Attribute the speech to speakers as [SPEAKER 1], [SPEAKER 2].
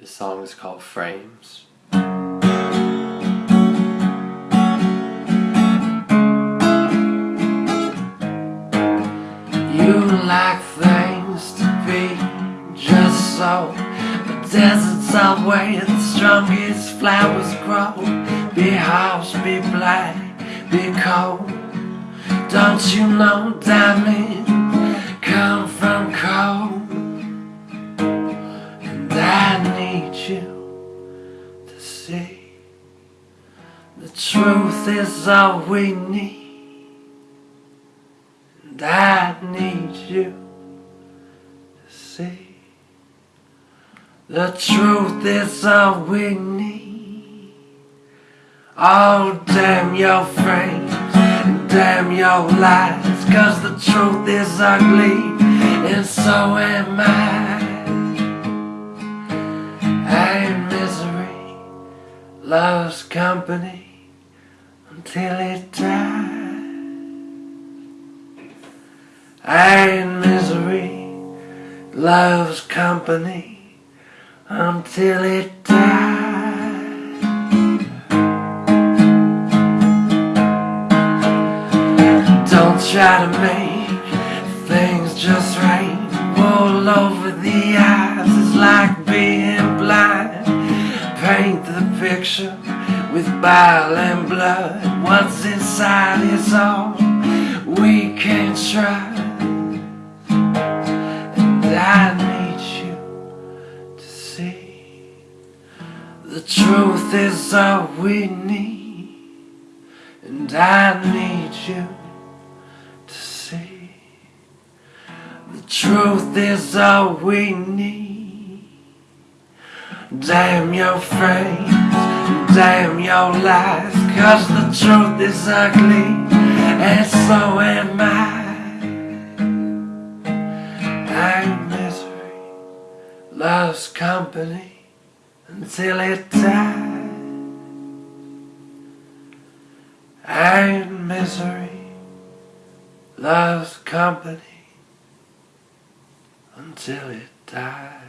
[SPEAKER 1] This song is called Frames. You like things to be just so. But deserts are where the strongest flowers grow. Be harsh, be black, be cold. Don't you know diamond you to see. The truth is all we need. And I need you to see. The truth is all we need. Oh damn your frames and damn your lies. Cause the truth is ugly and so am I loves company until it dies and misery loves company until it dies. Don't try to make things just right. All over the eyes It's like being blind. Paint the picture with bile and blood. What's inside is all we can try. And I need you to see the truth is all we need. And I need you to see the truth is all we need. Damn your frames, damn your lies, cause the truth is ugly, and so am I. And misery loves company until it dies. And misery loves company until it dies.